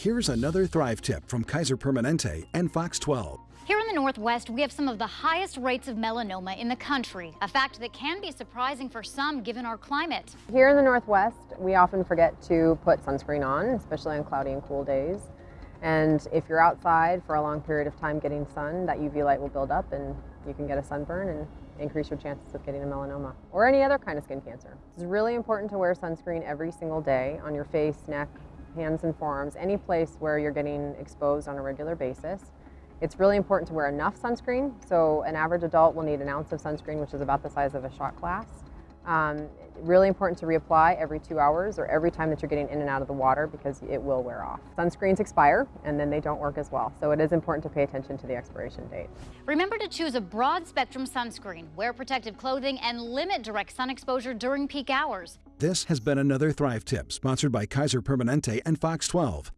Here's another Thrive tip from Kaiser Permanente and Fox 12. Here in the Northwest, we have some of the highest rates of melanoma in the country, a fact that can be surprising for some given our climate. Here in the Northwest, we often forget to put sunscreen on, especially on cloudy and cool days. And if you're outside for a long period of time getting sun, that UV light will build up and you can get a sunburn and increase your chances of getting a melanoma or any other kind of skin cancer. It's really important to wear sunscreen every single day on your face, neck, hands and forearms, any place where you're getting exposed on a regular basis. It's really important to wear enough sunscreen. So an average adult will need an ounce of sunscreen, which is about the size of a shot glass. Um, really important to reapply every two hours or every time that you're getting in and out of the water because it will wear off. Sunscreens expire and then they don't work as well. So it is important to pay attention to the expiration date. Remember to choose a broad spectrum sunscreen, wear protective clothing, and limit direct sun exposure during peak hours. This has been another Thrive tip sponsored by Kaiser Permanente and Fox 12.